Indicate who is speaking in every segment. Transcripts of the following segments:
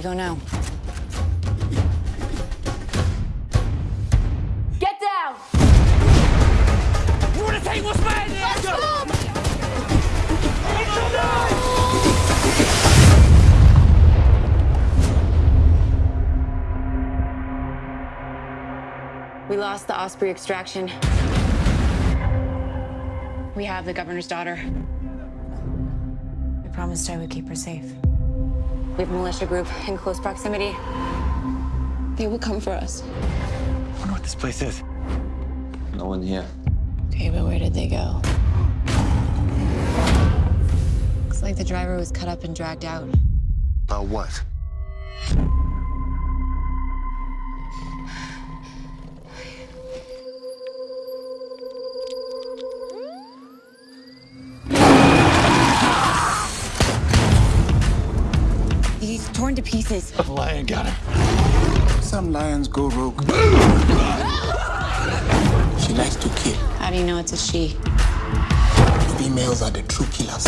Speaker 1: we go now?
Speaker 2: Get down!
Speaker 3: You wanna take what's mine? Let's go!
Speaker 1: We lost the Osprey extraction. We have the governor's daughter. I promised I would keep her safe. We have a militia group in close proximity. They will come for us.
Speaker 3: I wonder what this place is.
Speaker 4: No one here.
Speaker 1: Okay, but where did they go? Looks like the driver was cut up and dragged out.
Speaker 5: About what?
Speaker 1: To pieces.
Speaker 3: The lion got her.
Speaker 5: Some lions go rogue. she likes to kill.
Speaker 1: How do you know it's a she?
Speaker 5: Females are the true killers.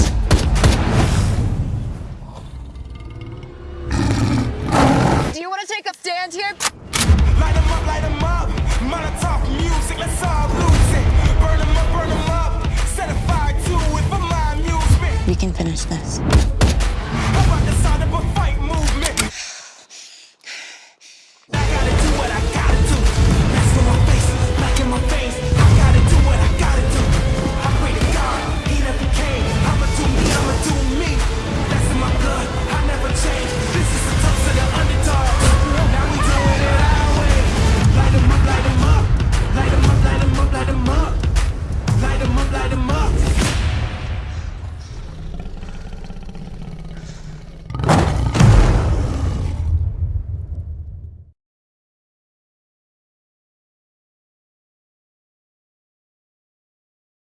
Speaker 2: Do you want to take a stand here?
Speaker 6: Light 'em up, light 'em up. Molotov music, let's all lose it. Burn 'em up, burn 'em up. Set a fire to it for my amusement.
Speaker 1: We can finish this.